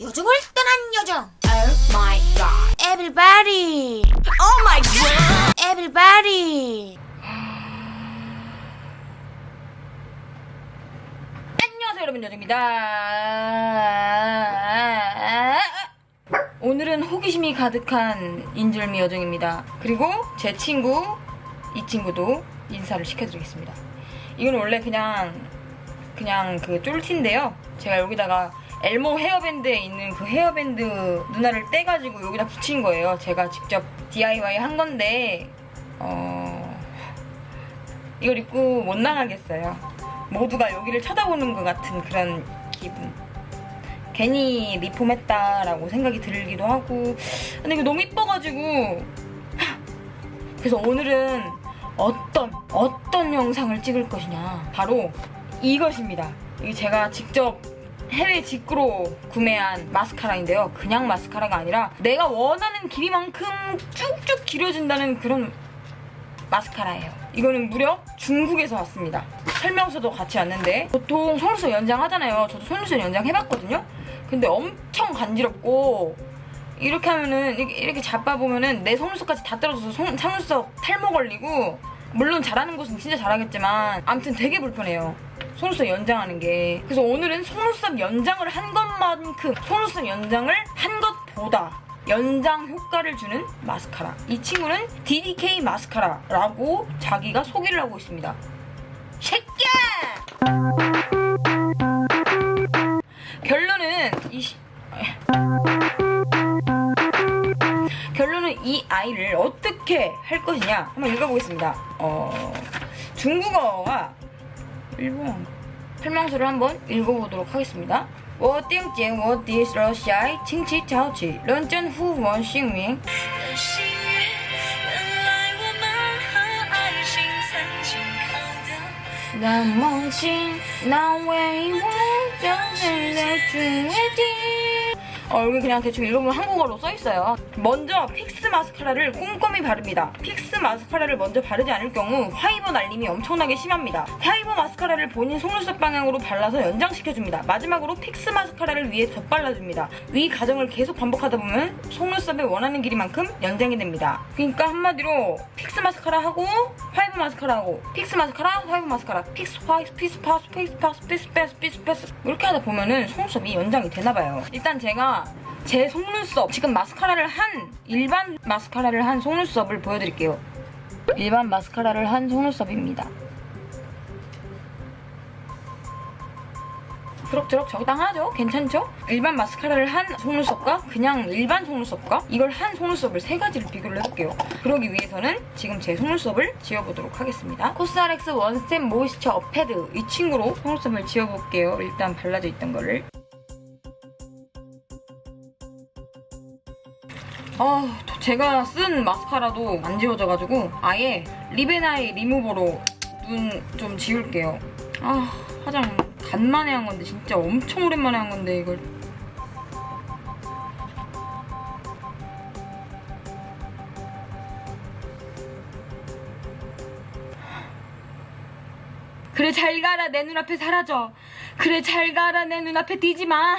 요정을 떠난 요정 Oh my god Everybody Oh my god! Everybody 안녕하세요 여러분 여정입니다. 오늘은 호기심이 가득한 인절미 여정입니다. 그리고 제 친구 이 친구도 인사를 시켜드리겠습니다. 이건 원래 그냥 그냥 그 쫄티인데요. 제가 여기다가 엘모 헤어밴드에 있는 그 헤어밴드 누나를 떼가지고 여기다 붙인 거예요. 제가 직접 DIY 한 건데 어 이걸 입고 못 나가겠어요. 모두가 여기를 쳐다보는 것 같은 그런 기분. 괜히 리폼했다라고 생각이 들기도 하고. 근데 이거 너무 이뻐가지고. 그래서 오늘은 어떤, 어떤 영상을 찍을 것이냐. 바로 이것입니다. 이게 제가 직접 해외 직구로 구매한 마스카라인데요. 그냥 마스카라가 아니라 내가 원하는 길이만큼 쭉쭉 길어진다는 그런 마스카라예요. 이거는 무려 중국에서 왔습니다. 설명서도 같이 왔는데 보통 속눈썹 연장하잖아요. 저도 속눈썹 연장 해봤거든요. 근데 엄청 간지럽고 이렇게 하면은 이렇게, 잡아보면은 내 속눈썹까지 다 떨어져서 속, 속눈썹 탈모 걸리고 물론 잘하는 곳은 진짜 잘하겠지만 아무튼 되게 불편해요. 속눈썹 연장하는 게. 그래서 오늘은 속눈썹 연장을 한 것만큼 속눈썹 연장을 한 것보다 연장 효과를 주는 마스카라. 이 친구는 DDK 마스카라라고 자기가 소개를 하고 있습니다. 새끼야! 결론은 이 시- 결론은 이 아이를 어떻게 할 것이냐 한번 읽어보겠습니다. 어 중국어가 일본. 설명서를 한번 읽어보도록 하겠습니다. 워띵찡 워디스 러시아이 칭치 자우치. 런전 후원 싱밍. 나머지 나왜 이혼전을 내주지. 어, 여기 그냥 대충 읽어보면 한국어로 써있어요. 먼저 fix 마스카라를 꼼꼼히 바릅니다. fix 마스카라를 먼저 바르지 않을 경우 화이버 날림이 엄청나게 심합니다. 화이버 마스카라를 본인 속눈썹 방향으로 발라서 연장시켜줍니다. 마지막으로 fix 마스카라를 위에 덧발라줍니다. 위 과정을 계속 반복하다 보면 속눈썹의 원하는 길이만큼 연장이 됩니다. 그러니까 한마디로 fix 마스카라 하고 화이버 마스카라 하고 fix 마스카라 화이버 마스카라 fix 화이스 피스 파스 피스 파 스 피스 패스 피스 패스 이렇게 하다 보면은 속눈썹이 연장이 되나봐요. 일단 제가 제 속눈썹 지금 마스카라를 한 일반 마스카라를 한 속눈썹을 보여드릴게요. 일반 마스카라를 한 속눈썹입니다. 그럭저럭 적당하죠? 괜찮죠? 일반 마스카라를 한 속눈썹과 그냥 일반 속눈썹과 이걸 한 속눈썹을 세 가지를 비교를 해볼게요. 그러기 위해서는 지금 제 속눈썹을 지워보도록 하겠습니다. 코스알엑스 원스텝 모이스처 패드 이 친구로 속눈썹을 지워볼게요. 일단 발라져 있던 거를. 아, 제가 쓴 마스카라도 안 지워져가지고 아예 리베나이 리무버로 눈 좀 지울게요. 아, 화장 간만에 한 건데 진짜 엄청 오랜만에 한 건데 이걸. 그래 잘 가라 내 눈앞에 사라져. 그래 잘 가라 내 눈앞에 뛰지 마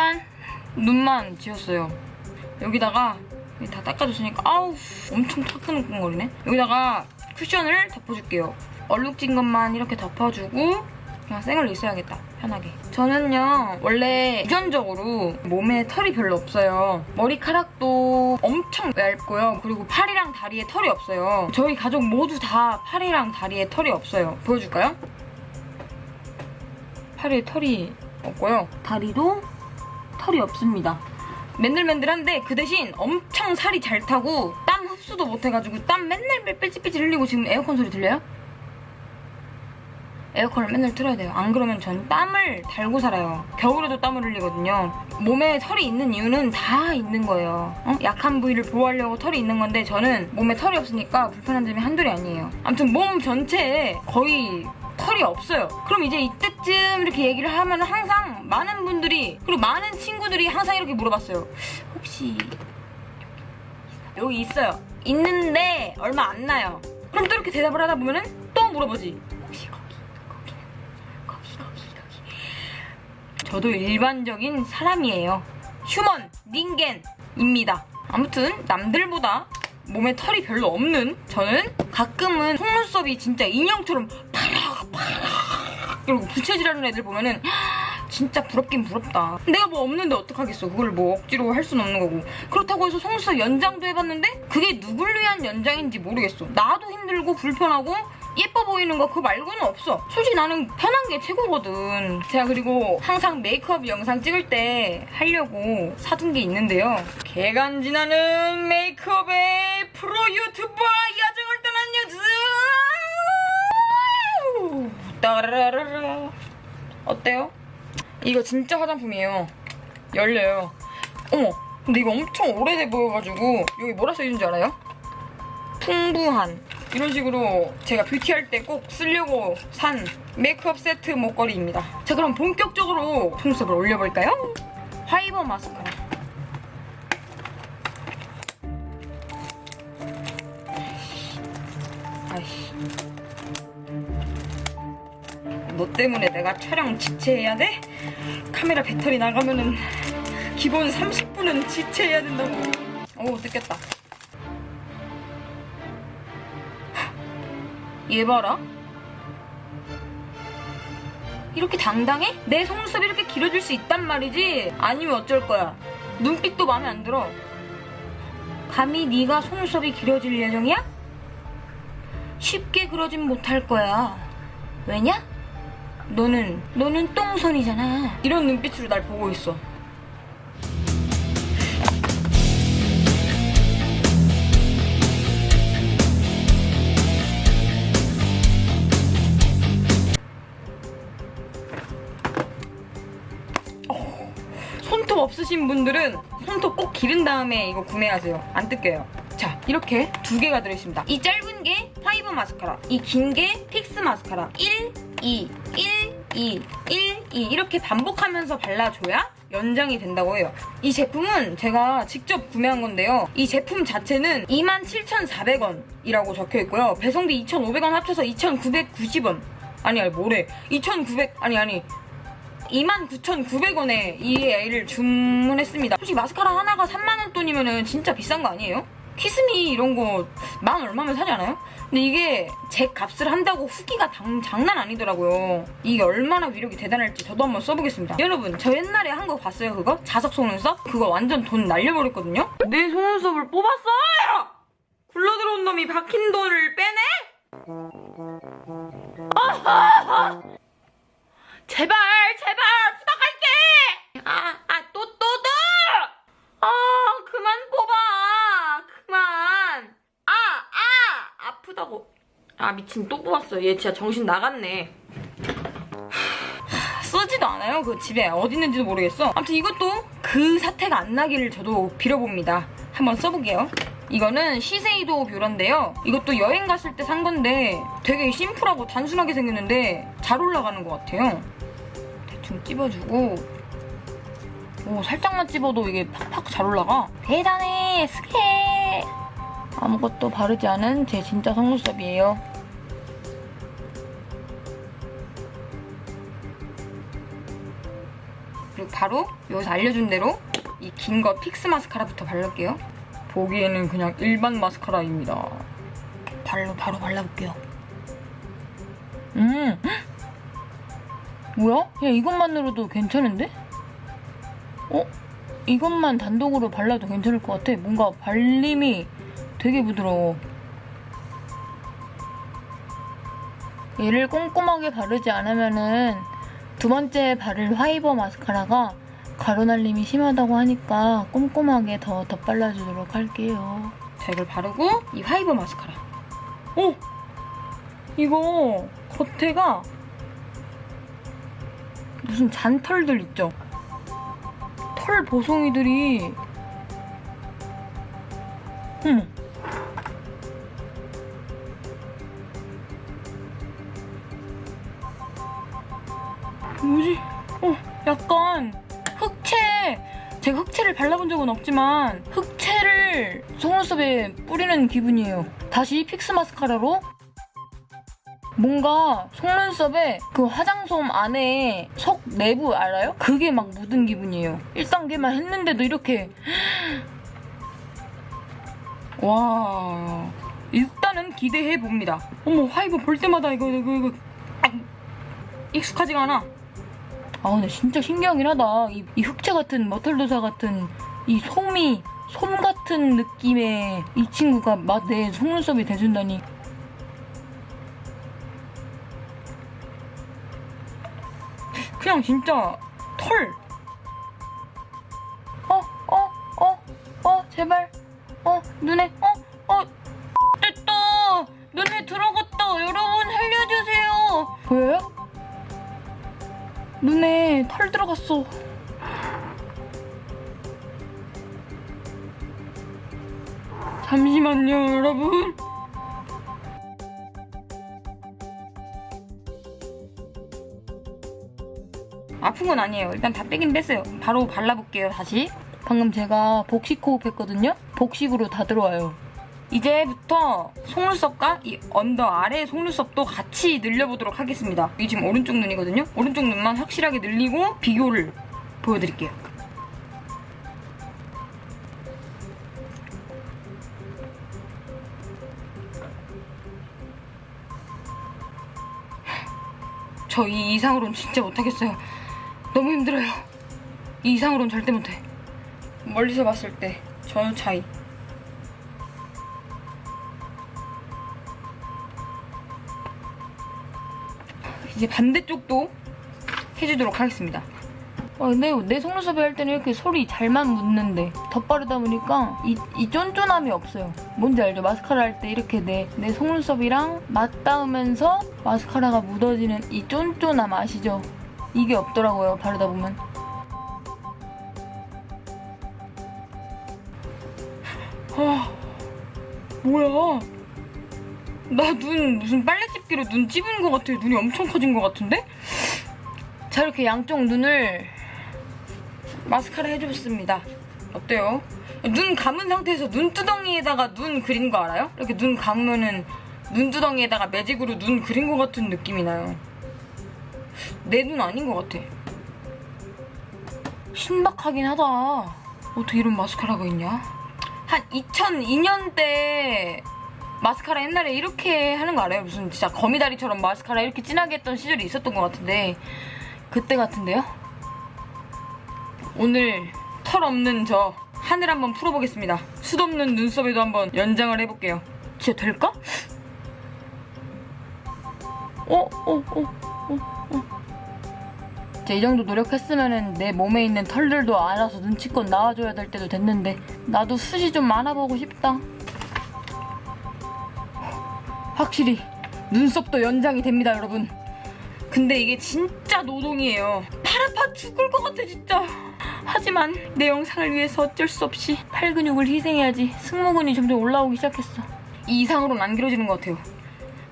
짠! 눈만 지웠어요. 여기다가 여기 다 닦아줬으니까 아우 엄청 타크는거리네 여기다가 쿠션을 덮어줄게요. 얼룩진 것만 이렇게 덮어주고 그냥 생얼로 있어야겠다. 편하게. 저는요 원래 유전적으로 몸에 털이 별로 없어요. 머리카락도 엄청 얇고요. 그리고 팔이랑 다리에 털이 없어요. 저희 가족 모두 다 팔이랑 다리에 털이 없어요. 보여줄까요? 팔에 털이 없고요. 다리도 털이 없습니다. 맨들맨들한데 그 대신 엄청 살이 잘 타고 땀 흡수도 못해가지고 땀 맨날 삐질삐질 흘리고 지금 에어컨 소리 들려요? 에어컨을 맨날 틀어야 돼요. 안 그러면 전 땀을 달고 살아요. 겨울에도 땀을 흘리거든요. 몸에 털이 있는 이유는 다 있는 거예요. 어? 약한 부위를 보호하려고 털이 있는 건데 저는 몸에 털이 없으니까 불편한 점이 한둘이 아니에요. 아무튼 몸 전체에 거의 털이 없어요. 그럼 이제 이때쯤 이렇게 얘기를 하면 항상 많은 분들이 그리고 많은 친구들이 항상 이렇게 물어봤어요. 혹시 여기 있어요. 있는데 얼마 안 나요. 그럼 또 이렇게 대답을 하다 보면은 또 물어보지. 혹시 거기, 거기, 거기, 거기, 거기. 저도 일반적인 사람이에요. 휴먼, 닌겐입니다. 아무튼 남들보다 몸에 털이 별로 없는 저는 가끔은 속눈썹이 진짜 인형처럼 파락 이러고 부채질하는 애들 보면은 진짜 부럽긴 부럽다. 내가 뭐 없는데 어떡하겠어. 그걸 뭐 억지로 할 수는 없는 거고. 그렇다고 해서 속눈썹 연장도 해봤는데 그게 누굴 위한 연장인지 모르겠어. 나도 힘들고 불편하고 예뻐 보이는 거 그거 말고는 없어. 솔직히 나는 편한 게 최고거든. 제가 그리고 항상 메이크업 영상 찍을 때 하려고 사둔 게 있는데요. 개간지나는 메이크업의 프로 유튜버 야정을 떠난 여주! 따라라라. 어때요? 이거 진짜 화장품이에요. 열려요. 어머, 근데 이거 엄청 오래돼 보여가지고 여기 뭐라 써있는 줄 알아요? 풍부한 이런 식으로 제가 뷰티할 때 꼭 쓰려고 산 메이크업 세트 목걸이입니다. 자 그럼 본격적으로 속눈썹을 올려볼까요? 화이버 마스카라. 너 때문에 내가 촬영 지체해야 돼? 카메라 배터리 나가면은 기본 30분은 지체해야 된다고. 오, 뜯겼다. 얘 봐라. 이렇게 당당해? 내 속눈썹이 이렇게 길어질 수 있단 말이지? 아니면 어쩔 거야? 눈빛도 마음에 안 들어. 감히 네가 속눈썹이 길어질 예정이야? 쉽게 그러진 못할 거야. 왜냐? 너는 너는 똥손이잖아. 이런 눈빛으로 날 보고 있어. 어, 손톱 없으신 분들은 손톱 꼭 기른 다음에 이거 구매하세요. 안 뜯겨요. 자, 이렇게 두 개가 들어있습니다. 이 짧은 게 파이버 마스카라, 이 긴 게 fix 마스카라. 1, 2, 1, 2, 1, 2 이렇게 반복하면서 발라줘야 연장이 된다고 해요. 이 제품은 제가 직접 구매한 건데요. 이 제품 자체는 27,400원이라고 적혀 있고요. 배송비 2,500원 합쳐서 2,990원. 아니, 아니, 뭐래. 2,900, 아니, 아니. 29,900원에 이 애를 주문했습니다. 솔직히 마스카라 하나가 3만원 돈이면 진짜 비싼 거 아니에요? 키스미 이런 거 만 얼마면 사지 않아요? 근데 이게 제 값을 한다고 후기가 당- 장난 아니더라고요. 이게 얼마나 위력이 대단할지 저도 한번 써보겠습니다. 여러분, 저 옛날에 한 거 봤어요, 그거? 자석 속눈썹? 그거 완전 돈 날려버렸거든요? 내 속눈썹을 뽑았어요! 굴러들어온 놈이 박힌 돈을 빼네? 제발 제발 부탁할게 아아 또 또 또! 아 그만 뽑아 그만 아 아 아프다고. 아 미친. 또 뽑았어. 얘 진짜 정신 나갔네. 하, 쓰지도 않아요 그 집에. 어디 있는지도 모르겠어. 아무튼 이것도 그 사태가 안 나기를 저도 빌어봅니다. 한번 써볼게요. 이거는 시세이도 뷰러인데요. 이것도 여행 갔을 때 산 건데 되게 심플하고 단순하게 생겼는데 잘 올라가는 것 같아요. 대충 찝어주고. 오 살짝만 찝어도 이게 팍팍 잘 올라가. 대단해 스케 아무것도 바르지 않은 제 진짜 속눈썹이에요 그리고 바로 여기서 알려준 대로 이 긴 거 fix 마스카라부터 바를게요 보기에는 그냥 일반 마스카라입니다 바로 바로 발라볼게요 음 뭐야? 야 이것만으로도 괜찮은데? 어? 이것만 단독으로 발라도 괜찮을 것 같아. 뭔가 발림이 되게 부드러워. 얘를 꼼꼼하게 바르지 않으면은 두 번째 바를 화이버 마스카라가 가루날림이 심하다고 하니까 꼼꼼하게 더 덧발라주도록 할게요. 자, 이걸 바르고 이 화이버 마스카라. 오! 이거 겉에가 무슨 잔털들 있죠? 털 보송이들이 음. 뭐지? 어, 약간 흑채 제가 흑채를 발라본 적은 없지만 흑채를 속눈썹에 뿌리는 기분이에요 다시 fix 마스카라로 뭔가 속눈썹에 그 화장솜 안에 속 내부 알아요? 그게 막 묻은 기분이에요. 1단계만 했는데도 이렇게 와 일단은 기대해 봅니다. 어머 화이브 볼 때마다 이거 이거 이거 아, 익숙하지가 않아. 아 근데 진짜 신기하긴 하다. 이, 이 흑채 같은 머털도사 같은 이 솜이 솜 같은 느낌의 이 친구가 막 내 속눈썹이 돼준다니. 그냥 진짜 털. 어, 어, 어, 어, 제발. 어, 눈에, 어, 어, 됐다. 눈에 들어갔다. 여러분, 살려주세요. 보여요? 눈에 털 들어갔어. 잠시만요, 여러분. 아픈 건 아니에요. 일단 다 빼긴 뺐어요. 바로 발라볼게요, 다시. 방금 제가 복식 호흡했거든요? 복식으로 다 들어와요. 이제부터 속눈썹과 이 언더 아래 속눈썹도 같이 늘려보도록 하겠습니다. 이 지금 오른쪽 눈이거든요? 오른쪽 눈만 확실하게 늘리고 비교를 보여드릴게요. 저 이 이상으로는 진짜 못하겠어요. 너무 힘들어요. 이 이상으로는 절대 못해. 멀리서 봤을 때저 차이. 이제 반대쪽도 해주도록 하겠습니다. 아, 근데 내 속눈썹에 할 때는 이렇게 소리 잘만 묻는데 덧바르다 보니까 이, 이 쫀쫀함이 없어요. 뭔지 알죠? 마스카라 할 때 이렇게 내, 내 속눈썹이랑 맞닿으면서 마스카라가 묻어지는 이 쫀쫀함 아시죠? 이게 없더라고요, 바르다 보면. 아, 뭐야? 나 눈 무슨 빨래집기로 눈 찝은 것 같아요. 눈이 엄청 커진 것 같은데? 자, 이렇게 양쪽 눈을 마스카라 해줬습니다. 어때요? 눈 감은 상태에서 눈두덩이에다가 눈 그린 거 알아요? 이렇게 눈 감으면은 눈두덩이에다가 매직으로 눈 그린 것 같은 느낌이 나요. 내 눈 아닌 것 같아. 신박하긴 하다. 어떻게 이런 마스카라가 있냐? 한 2002년대 마스카라 옛날에 이렇게 하는 거 알아요? 무슨 진짜 거미다리처럼 마스카라 이렇게 진하게 했던 시절이 있었던 것 같은데 그때 같은데요? 오늘 털 없는 저 하늘 한번 풀어보겠습니다. 숱 없는 눈썹에도 한번 연장을 해볼게요. 진짜 될까? 어, 어, 어, 어, 어. 이 정도 노력했으면은 내 몸에 있는 털들도 알아서 눈치껏 나와줘야 될 때도 됐는데 나도 숱이 좀 많아보고 싶다. 확실히 눈썹도 연장이 됩니다, 여러분. 근데 이게 진짜 노동이에요. 팔 아파 죽을 것 같아, 진짜. 하지만 내 영상을 위해서 어쩔 수 없이 팔 근육을 희생해야지 승모근이 점점 올라오기 시작했어. 이 이상으로는 안 길어지는 것 같아요.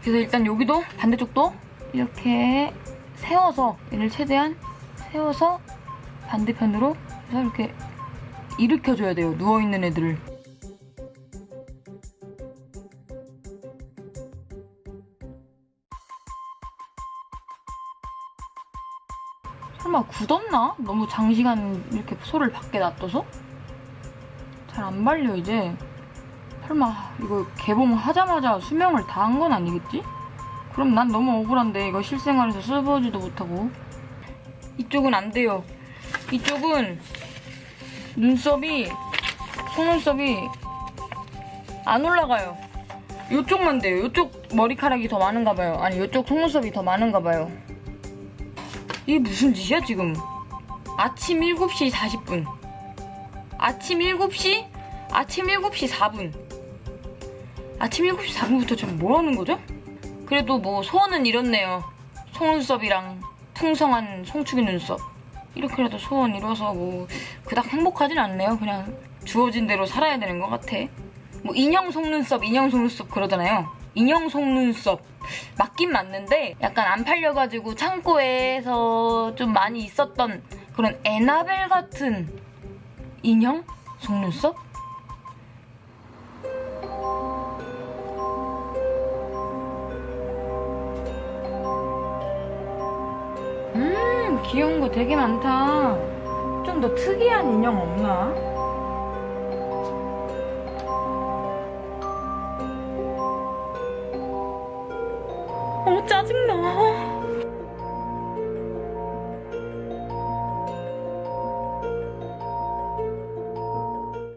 그래서 일단 여기도 반대쪽도 이렇게 세워서 얘를 최대한 세워서 반대편으로 이렇게 일으켜줘야 돼요. 누워있는 애들을. 설마 굳었나? 너무 장시간 이렇게 소를 밖에 놔둬서? 잘 안 발려 이제. 설마 이거 개봉하자마자 수명을 다 한 건 아니겠지? 그럼 난 너무 억울한데 이거 실생활에서 써보지도 못하고. 이쪽은 안 돼요. 이쪽은 눈썹이 속눈썹이 안 올라가요. 이쪽만 돼요. 이쪽 머리카락이 더 많은가 봐요. 아니 이쪽 속눈썹이 더 많은가 봐요 이게 무슨 짓이야 지금? 아침 7시 40분. 아침 7시? 아침 7시 4분. 아침 7시 4분부터 지금 뭐 하는 거죠? 그래도 뭐 소원은 이렇네요. 속눈썹이랑 풍성한 송축이 눈썹. 이렇게라도 소원 이뤄서 뭐 그닥 행복하진 않네요. 그냥 주어진 대로 살아야 되는 것 같아. 뭐 인형 속눈썹 인형 속눈썹 그러잖아요. 인형 속눈썹 맞긴 맞는데 약간 안 팔려가지고 창고에서 좀 많이 있었던 그런 에나벨 같은 인형? 속눈썹? 음 귀여운 거 되게 많다 좀 더 특이한 인형 없나?